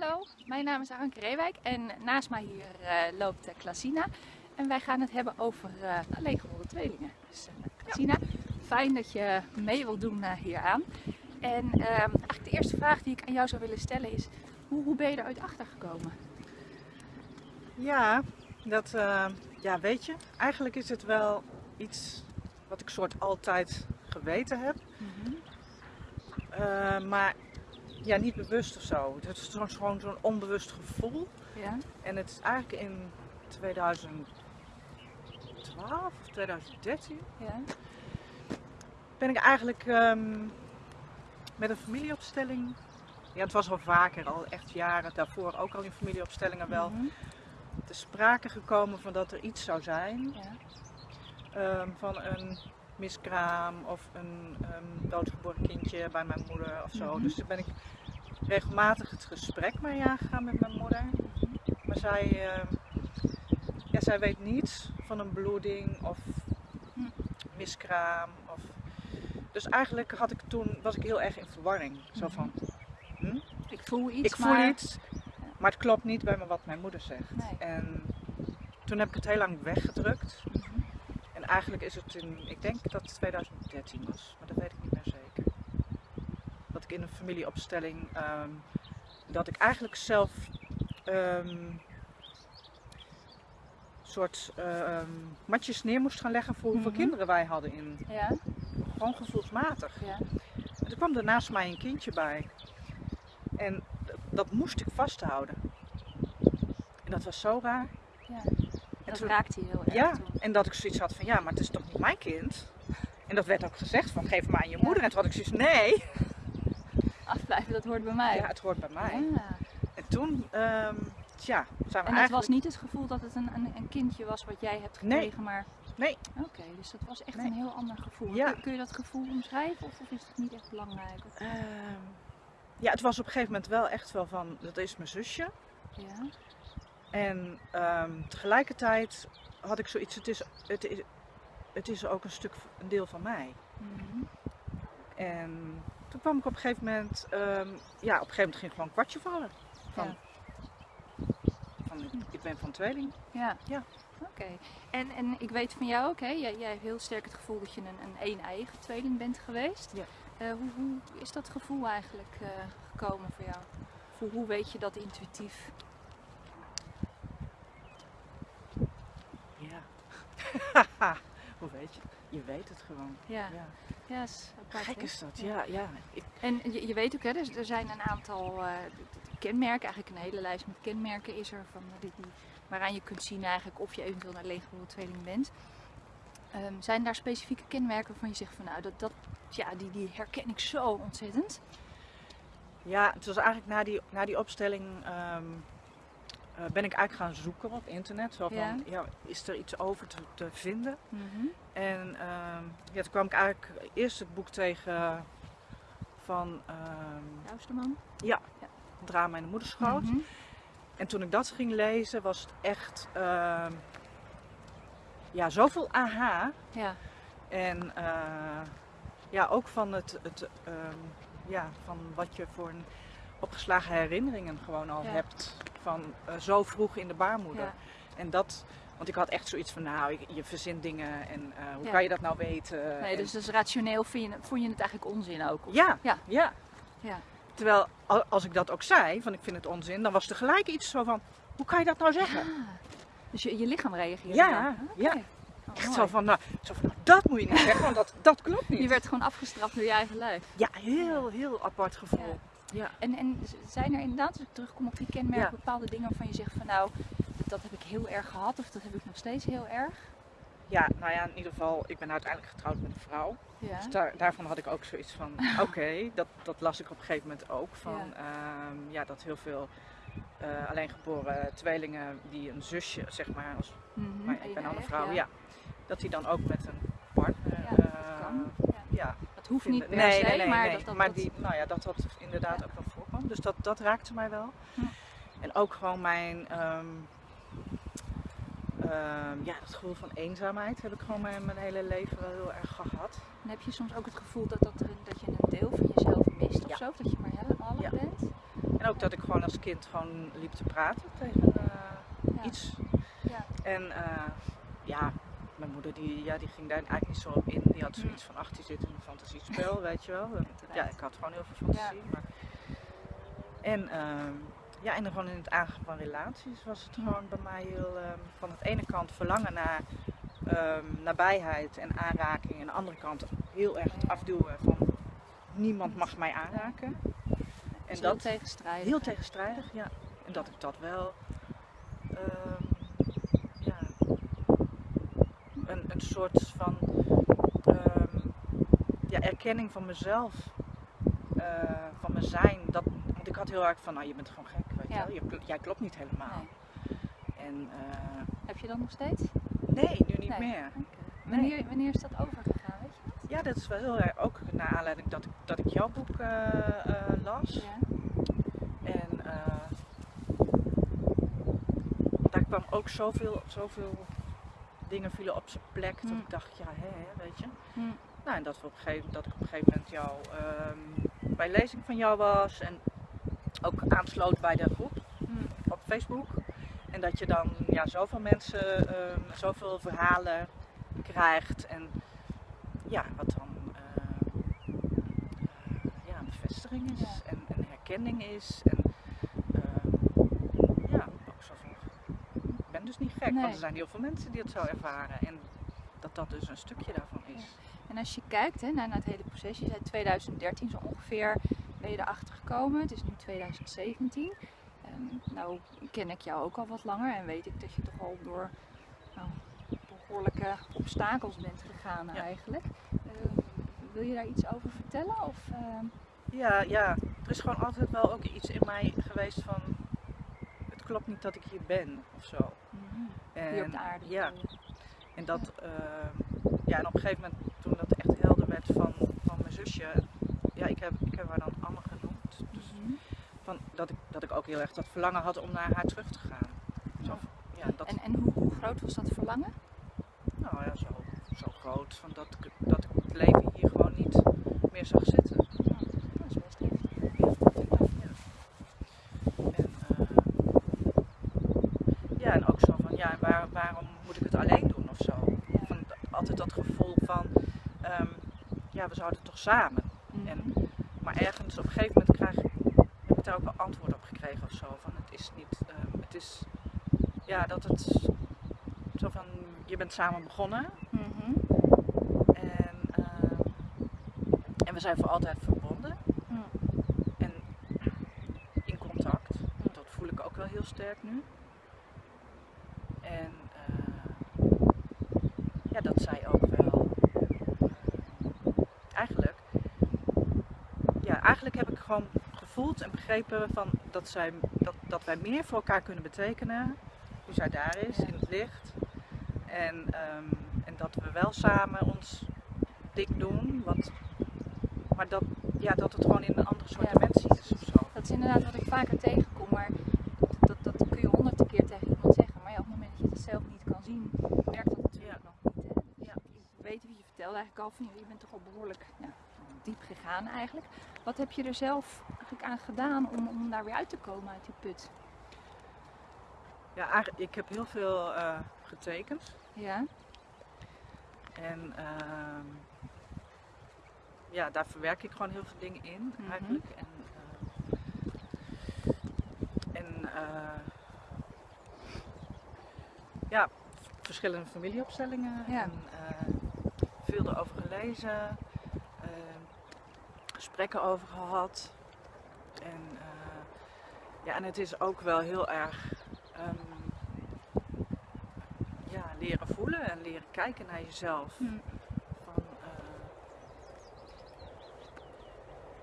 Hallo, mijn naam is Anke Reewijk en naast mij hier uh, loopt uh, Klasina. En wij gaan het hebben over uh, alleengeboren tweelingen. Dus Klasina, fijn dat je mee wilt doen hieraan. En ehm, eigenlijk de eerste vraag die ik aan jou zou willen stellen is, hoe, hoe ben je eruit achtergekomen? Ja, dat, ja, weet je, eigenlijk is het wel iets wat ik soort altijd geweten heb. Mm -hmm. maar ja, niet bewust of zo. Het is gewoon zo'n onbewust gevoel. Ja. En het is eigenlijk in 2012 of 2013 ja. ben ik eigenlijk um, met een familieopstelling. Ja, het was al vaker, al echt jaren daarvoor, ook al in familieopstellingen wel. Mm -hmm. te sprake gekomen van dat er iets zou zijn. Ja. Um, van een miskraam of een um, doodgeboren kindje bij mijn moeder of zo. Mm -hmm. Dus toen ben ik regelmatig het gesprek mee aangegaan met mijn moeder. Maar zij, uh, ja, zij weet niets van een bloeding of miskraam. Of... Dus eigenlijk had ik toen, was ik heel erg in verwarring. Zo van, hm? ik voel iets, ik voel maar... iets, maar het klopt niet bij me wat mijn moeder zegt. Nee. En toen heb ik het heel lang weggedrukt. En eigenlijk is het in, ik denk dat het 2013 was, maar dat weet ik niet meer zeker in een familieopstelling um, dat ik eigenlijk zelf um, soort um, matjes neer moest gaan leggen voor hoeveel mm -hmm. kinderen wij hadden in. Ja. Gewoon gevoelsmatig. Ja. En er kwam er naast mij een kindje bij. En dat moest ik vasthouden. En dat was zo raar. Ja. En dat toen, raakte je heel erg. Ja, toen. en dat ik zoiets had van ja, maar het is toch niet mijn kind? En dat werd ook gezegd van geef maar aan je ja. moeder. En toen had ik zoiets nee, afblijven, dat hoort bij mij. Ja, het hoort bij mij. Ja. En toen, um, tja, zijn we En het eigenlijk... was niet het gevoel dat het een, een, een, kindje was wat jij hebt gekregen, nee. maar... Nee. Oké, dus dat was echt nee. een heel ander gevoel. Ja. Kun, kun, je dat gevoel omschrijven of, of is het niet echt belangrijk? Of... Um, ja, het was op een gegeven moment wel echt wel van, dat is mijn zusje. Ja. En um, tegelijkertijd had ik zoiets, het is, het is, het is ook een stuk, een deel van mij. Mm -hmm. En toen kwam ik op een gegeven moment, um, ja, op een gegeven moment ging gewoon een kwartje vallen. Van, ja. van ik, ben van tweeling. Ja. ja. Oké. Okay. En, en ik weet van jou ook, hè, jij, jij hebt heel sterk het gevoel dat je een, een een-eigen tweeling bent geweest. Ja. Uh, hoe, hoe, is dat gevoel eigenlijk uh, gekomen voor jou? Hoe, hoe weet je dat intuïtief? Ja. hoe weet je? Je weet het gewoon. Ja. ja. Apart, Gek is dat, ja. ja. Ik... En je, je, weet ook, hè, dus er zijn een aantal uh, kenmerken, eigenlijk een hele lijst met kenmerken is er, van, die, die, waaraan je kunt zien eigenlijk of je eventueel een alleengeboren tweeling bent. Um, zijn daar specifieke kenmerken waarvan je zegt van nou, dat, dat, ja, die, die herken ik zo ontzettend? Ja, het was eigenlijk na die, na die opstelling um, uh, ben ik eigenlijk gaan zoeken op internet. Zo van, ja. is er iets over te, te vinden? Mm -hmm. En uh, ja, toen kwam ik eigenlijk eerst het boek tegen van... Uh? Ja, ja, Drama in de moederschoot. Mm -hmm. En toen ik dat ging lezen was het echt... ja, zoveel aha. Ja. En uh, ja, ook van het... het ja, van wat je voor een opgeslagen herinneringen gewoon al ja. hebt van uh, zo vroeg in de baarmoeder. Ja. En dat, want ik had echt zoiets van, nou, je, je verzint dingen en uh, hoe ja. kan je dat nou weten? Nee, dus, dus rationeel vind je, vond je het eigenlijk onzin ook? Of? Ja, ja, ja. ja. Terwijl als ik dat ook zei, van ik vind het onzin, dan was er gelijk iets zo van, hoe kan je dat nou zeggen? Dus je, je lichaam reageerde Ja, okay. ja. Oh, echt zo van, nou, zo van, nou, dat moet je niet zeggen, want dat, dat klopt niet. Je werd gewoon afgestraft door je eigen lijf. Ja, heel, heel apart gevoel. Ja. En, en zijn er inderdaad, als ik terugkom op die kenmerken, ja. bepaalde dingen waarvan je zegt van nou, dat heb ik heel erg gehad of dat heb ik nog steeds heel erg? Ja, nou ja, in ieder geval, ik ben uiteindelijk getrouwd met een vrouw. Ja. Dus daar, daarvan had ik ook zoiets van, oké, okay, dat, dat las ik op een gegeven moment ook. Van, ja. Um, ja dat heel veel uh, alleengeboren tweelingen die een zusje, zeg maar, als, mm -hmm. maar ik ben dan een vrouw, ja. ja. dat die dan ook met een partner, ja, uh, ja hoeft niet per nee, se, nee, nee, maar dat dat... Maar die, nou ja, dat dat inderdaad ook wel voorkwam. Dus dat, dat raakte mij wel. En ook gewoon mijn... Um, um, ja, dat gevoel van eenzaamheid heb ik gewoon mijn, mijn hele leven wel heel erg gehad. En heb je soms ook het gevoel dat, dat, dat je een deel van jezelf mist of ja. zo? Dat je maar helemaal ja. bent? En ook dat ik gewoon als kind gewoon liep te praten tegen eh, Ja. iets. Ja. En eh, ja, mijn moeder die, ja, die ging daar eigenlijk niet zo op in. Die had zoiets van, ach die zit in een fantasiespel, weet je wel. Ja, ik had gewoon heel veel fantasie. Maar... En ehm, ja, en gewoon in het aangaan van relaties was het gewoon bij mij heel, ehm, van de ene kant verlangen naar ehm, nabijheid en aanraking. En aan de andere kant heel erg het afduwen van niemand mag mij aanraken. En En dat dat tegenstrijdig. heel tegenstrijdig, ja. En dat ik dat wel ehm, ja, een, een soort van ehm, ja, erkenning van mezelf, eh, van mijn zijn. Dat, want ik had heel erg van, nou je bent gewoon gek, weet je Ja. wel. Je jij klopt niet helemaal. Nee. En eh, Heb je dat nog steeds? nee, nu niet Nee. meer. Wanneer, wanneer is dat overgegaan, weet je dat? Ja, dat is wel heel erg, ook naar aanleiding dat ik, dat ik jouw boek eh, las. Ja. En daar kwam ook zoveel, zoveel dingen vielen op zijn plek. Dat Mm. ik dacht, ja, hè, hè, weet je. Hm. Nou, en dat, we op een gegeven, dat ik op een gegeven moment jou, ehm, bij lezing van jou was. En ook aansloot bij de groep Hm. op Facebook. En dat je dan ja, zoveel mensen, ehm, zoveel verhalen krijgt. En ja, wat dan eh, ja, een bevestiging is Ja. en een herkenning is. En ehm, ja, ook zo van, niet gek, Nee. want er zijn heel veel mensen die het zo ervaren. En dat dat dus een stukje daarvan is. En als je kijkt hè, naar, naar het hele proces, je zei 2013 zo ongeveer ben je erachter gekomen. Het is nu 2017. Ehm, nou ken ik jou ook al wat langer en weet ik dat je toch al door nou, behoorlijke obstakels bent gegaan Ja. eigenlijk. Ehm, wil je daar iets over vertellen? Of, ehm, Ja, ja, er is gewoon altijd wel ook iets in mij geweest van, het klopt niet dat ik hier ben of zo. En, hier op de aarde? Ja? En dat, ehm, ja, en op een gegeven moment toen dat echt helder werd van, van mijn zusje, ja, ik heb, ik heb haar dan Anne genoemd. Dus Mhm. van, dat, ik, dat ik ook heel erg dat verlangen had om naar haar terug te gaan. Zo, Ja. ja, dat, En, en hoe, hoe groot was dat verlangen? nou ja, zo, zo groot, van dat, dat ik het leven hier gewoon niet meer zag zitten. Dat is best heftig. Ja. En, eh, ja, en ook zo van, ja, waar, waarom moet ik het alleen doen of zo? Ja. Van, altijd dat gevoel van, ehm, ja, we zouden toch samen. En- Mhm. Maar ergens op een gegeven moment krijg, heb ik daar ook wel antwoord op gekregen of zo. Van het is niet, ehm, het is, ja, dat het, zo van, je bent samen begonnen Mhm. en, ehm, en we zijn voor altijd verbonden en in contact. Dat voel ik ook wel heel sterk nu. En eh, ja, dat zij ook wel. Eigenlijk, ja, eigenlijk heb ik gewoon gevoeld en begrepen van dat, zij, dat, dat wij meer voor elkaar kunnen betekenen. Nu zij daar is, Ja. in het licht. En, ehm, en dat we wel samen ons ding doen. Wat, maar dat, ja, dat het gewoon in een andere soort Ja. dimensie is of zo. Dat is inderdaad wat ik vaker tegenkom, maar dat, dat, dat kun je honderd keer tegen iemand zeggen. Maar ja, op het moment dat je het zelf niet kan zien, werkt dat natuurlijk nog niet. Hè? Dus weet wie je vertelde eigenlijk al van, je bent toch al behoorlijk diep gegaan eigenlijk. Wat heb je er zelf eigenlijk aan gedaan om, om daar weer uit te komen uit die put? Ja, ik heb heel veel eh, getekend. Ja, En ehm, ja, daar verwerk ik gewoon heel veel dingen in Mhm. eigenlijk. En, eh, en eh, ja, verschillende familieopstellingen. Ja. En, veel erover gelezen. Gesprekken over gehad. En, eh, ja, en het is ook wel heel erg ehm, ja, leren voelen en leren kijken naar jezelf. Hm. Van, eh,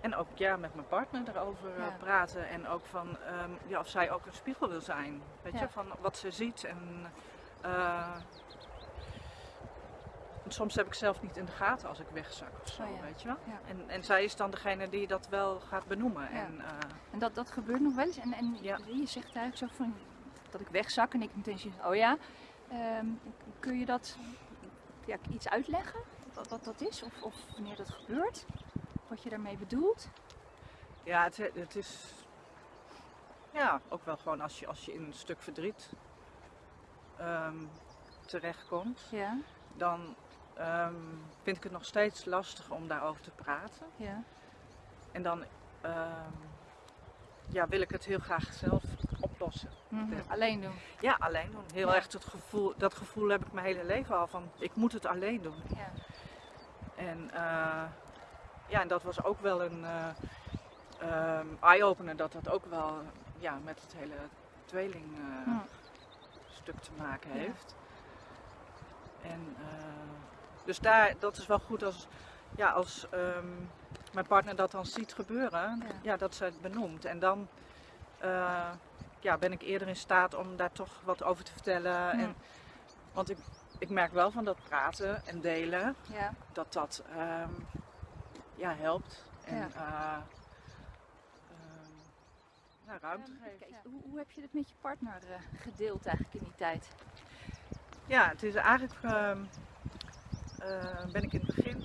en ook ja, met mijn partner erover eh, Ja. praten. En ook van ehm, ja, of zij ook een spiegel wil zijn. Weet Ja. je, van wat ze ziet. En, en soms heb ik zelf niet in de gaten als ik wegzak of zo, Oh ja. weet je wel. Ja. En, en zij is dan degene die dat wel gaat benoemen. Ja. En, eh, En dat, dat gebeurt nog wel eens. En, en je zegt eigenlijk zo van dat ik wegzak en ik meteen zie, oh ja. Ehm, kun je dat ja, iets uitleggen? Wat, wat dat is? Of, of wanneer dat gebeurt? Wat je daarmee bedoelt? Ja, het, het is. ja, ook wel gewoon als je, als je in een stuk verdriet ehm, terechtkomt, Ja, dan ehm, vind ik het nog steeds lastig om daarover te praten. ja. En dan ehm, ja, wil ik het heel graag zelf oplossen. Mhm. Alleen doen. Ja, alleen doen. Heel Ja. erg het gevoel, dat gevoel heb ik mijn hele leven al van ik moet het alleen doen. Ja. En, eh, ja, en dat was ook wel een eh, ehm, eye-opener dat dat ook wel ja, met het hele tweeling eh, stuk te maken heeft. En, dus daar, dat is wel goed als, ja, als ehm, mijn partner dat dan ziet gebeuren, Ja. ja. dat ze het benoemt. En dan eh, ja, ben ik eerder in staat om daar toch wat over te vertellen. En, want ik, ik merk wel van dat praten en delen, Ja. dat dat ehm, ja, helpt. En Ja. ja, ruimte geeft. Kijk, hoe, hoe heb je het met je partner eh, gedeeld eigenlijk in die tijd? Ja, het is eigenlijk, eh, ben ik in het begin,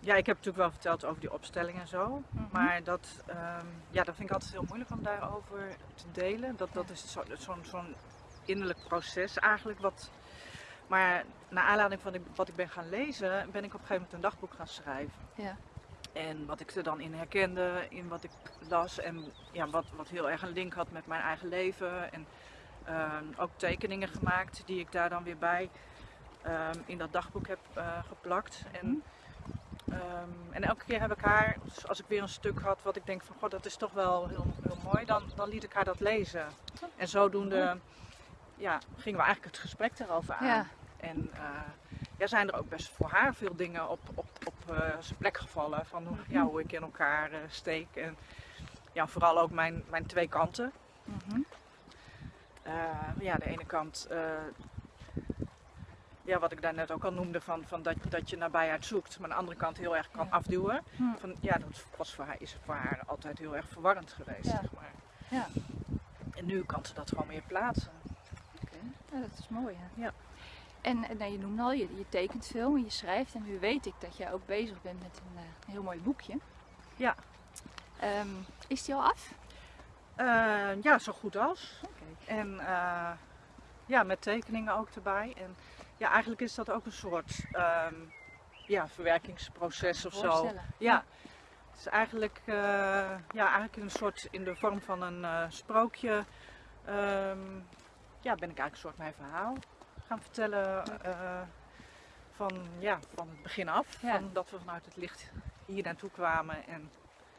ja, ik heb natuurlijk wel verteld over die opstelling en zo, Mhm. maar dat, ehm, ja, dat vind ik altijd heel moeilijk om daarover te delen. Dat, dat is zo- zo'n innerlijk proces eigenlijk, wat, maar naar aanleiding van wat ik ben gaan lezen, ben ik op een gegeven moment een dagboek gaan schrijven. Ja. En wat ik er dan in herkende, in wat ik las en ja, wat, wat heel erg een link had met mijn eigen leven. En ehm, ook tekeningen gemaakt die ik daar dan weer bij ehm, in dat dagboek heb eh, geplakt. En, ehm, en elke keer heb ik haar, dus als ik weer een stuk had wat ik denk van god dat is toch wel heel, heel mooi, dan, dan liet ik haar dat lezen. En zodoende ja, gingen we eigenlijk het gesprek erover aan. Ja. En eh, ja, zijn er ook best voor haar veel dingen op, op, op eh, zijn plek gevallen. Van hoe, ja, hoe ik in elkaar steek. En ja, vooral ook mijn, mijn twee kanten. Mhm. Ja, de ene kant, ja, wat ik daar net ook al noemde, van, van dat, dat je nabijheid zoekt. Maar aan de andere kant heel erg kan Ja. afduwen. Hm. Van, ja, dat was voor haar, is voor haar altijd heel erg verwarrend geweest. Ja. Zeg maar. Ja. En nu kan ze dat gewoon meer plaatsen. Oké, ja, dat is mooi. Hè? Ja. En, en nou, je noemde al, je, je tekent veel en je schrijft. En nu weet ik dat jij ook bezig bent met een, eh, heel mooi boekje. Ja. Ehm, is die al af? Eh, ja, zo goed als. En eh, ja, met tekeningen ook erbij. En ja, eigenlijk is dat ook een soort ehm, ja, verwerkingsproces of zo. Ja, het is eigenlijk, eh, ja, eigenlijk in een soort in de vorm van een eh, sprookje. ehm, ja, ben ik eigenlijk een soort mijn verhaal gaan vertellen. eh, van, ja, van het begin af. Ja. Van dat we vanuit het licht hier naartoe kwamen. En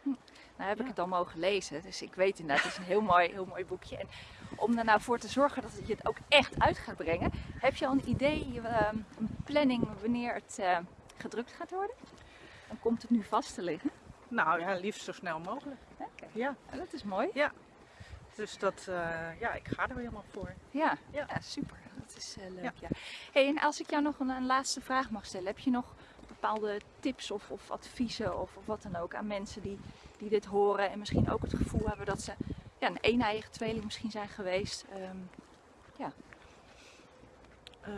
Nou heb ik Ja. het al mogen lezen, dus ik weet inderdaad, het is een heel mooi, heel mooi boekje. En om er nou voor te zorgen dat je het ook echt uit gaat brengen, heb je al een idee, ehm, een planning wanneer het eh, gedrukt gaat worden? Dan komt het nu vast te liggen. nou ja, liefst zo snel mogelijk. Ja. Ja, dat is mooi. Dus dat, eh, ja, ik ga er helemaal voor. Ja, Ja. ja. super. Dat is eh, leuk. Ja. Hey, en als ik jou nog een, een laatste vraag mag stellen, heb je nog bepaalde tips of, of adviezen of, of wat dan ook aan mensen die, die dit horen en misschien ook het gevoel hebben dat ze ja, een eeneiige tweeling misschien zijn geweest? Ehm, Eh,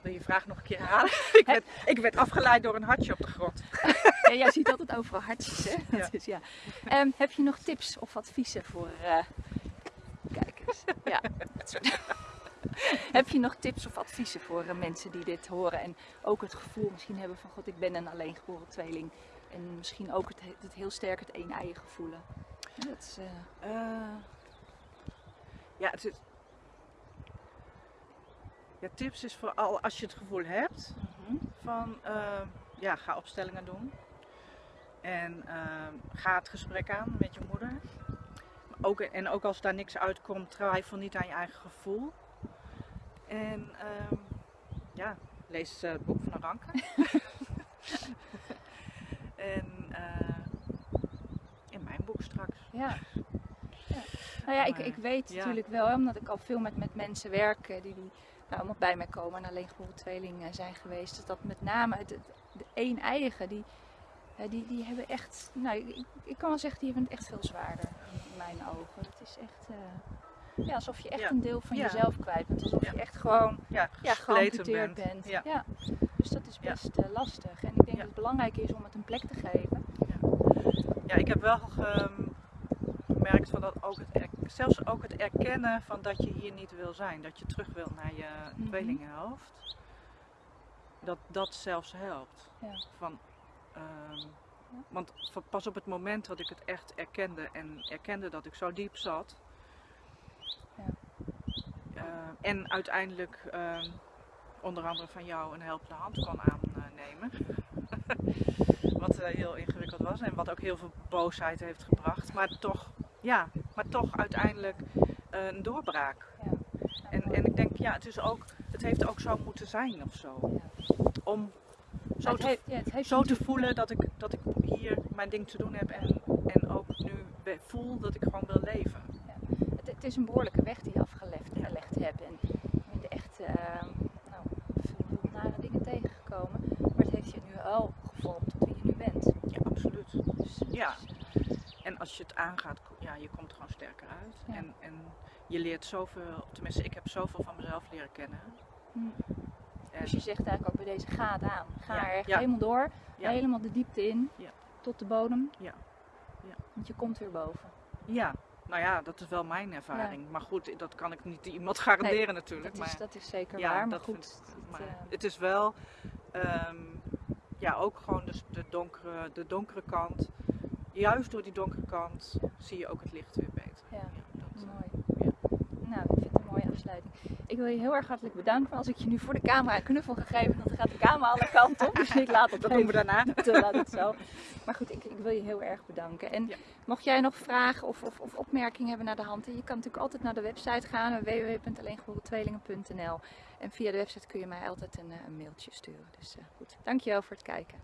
wil je vraag nog een keer herhalen? ik, werd, ik werd afgeleid door een hartje op de grond. ja, jij ziet altijd overal hartjes, hè? Ja. Dat is, ja. Ehm, heb je nog tips of adviezen voor eh, kijkers? Ja. heb je nog tips of adviezen voor eh, mensen die dit horen en ook het gevoel misschien hebben van god, ik ben een alleengeboren tweeling en misschien ook het, het heel sterk het een eigen dat is, eh, Eh, ja, het is, ja, tips is vooral als je het gevoel hebt mhm. van ja, ga opstellingen doen. En ga het gesprek aan met je moeder. Ook, en ook als daar niks uitkomt, twijfel niet aan je eigen gevoel. En ehm, ja, lees eh, het boek van Aranke. en eh, in mijn boek straks. Ja. ja. Nou ja, ik, ik weet ja. natuurlijk wel, omdat ik al veel met, met mensen werk eh, die, die nou, allemaal bij mij komen en alleen geboren tweeling eh, zijn geweest. Dus dat met name het, het- de een eigen, die, die, die hebben echt, nou, ik, ik kan wel zeggen, die hebben het echt veel zwaarder in mijn ogen. Het is echt, ja, alsof je echt Ja. een deel van Ja. jezelf kwijt bent. Alsof je echt gewoon Ja, geamputeerd bent. Ja. Ja. Dus dat is best eh, lastig. En ik denk dat het belangrijk is om het een plek te geven. Ja, ik heb wel ehm, merkt van dat ook het, zelfs ook het erkennen van dat je hier niet wil zijn, dat je terug wil naar je tweelingenhoofd, dat dat zelfs helpt. Ja. Van, ehm, want pas op het moment dat ik het echt erkende en erkende dat ik zo diep zat, Ja. eh, en uiteindelijk ehm, onder andere van jou een helpende hand kon aannemen. wat eh, heel ingewikkeld was en wat ook heel veel boosheid heeft gebracht. Maar toch, ja, maar toch uiteindelijk eh, een doorbraak. Ja. En, en ik denk, ja, het, is ook, het heeft ook zo moeten zijn of zo. Om zo het te, heeft, ja, het heeft zo te voelen dat ik, dat ik hier mijn ding te doen heb en, en ook nu voel dat ik gewoon wil leven. Het, is een behoorlijke weg die je afgelegd Ja. hebt. En je bent echt eh, nou, veel nare dingen tegengekomen. Maar het heeft je nu wel gevormd tot wie je nu bent. Ja, absoluut. Dus, Ja. dus, En als je het aangaat, ja, je komt er gewoon sterker uit. Ja. En, en je leert zoveel, tenminste ik heb zoveel van mezelf leren kennen. mm. Dus je zegt eigenlijk ook bij deze gaat aan. Ga Ja, er echt ja. helemaal door. Ja. Helemaal de diepte in. Ja. Tot de bodem. Ja. Ja. Want je komt weer boven. ja, nou ja, dat is wel mijn ervaring. Maar goed, dat kan ik niet iemand garanderen natuurlijk. Dat is, dat is zeker ja, waar. Maar dat goed. het, maar eh, het is wel, ehm, ja, ook gewoon dus de, donkere, de donkere kant. Juist door die donkere kant zie je ook het licht weer beter. Ja. dat, eh, Mooi. Nou, ik vind het een mooie afsluiting. Ik wil je heel erg hartelijk bedanken. Als ik je nu voor de camera een knuffel ga geven, dan gaat de camera alle kanten op. Dus ik laat het dat doen we daarna. Te laat het zo. Maar goed, ik, ik wil je heel erg bedanken. En Ja. mocht jij nog vragen of, of, of opmerkingen hebben naar de hand, je kan natuurlijk altijd naar de website gaan, www.alleengeboren tweelingen.nl. En via de website kun je mij altijd een, eh, een mailtje sturen. Dus eh, goed, dankjewel voor het kijken.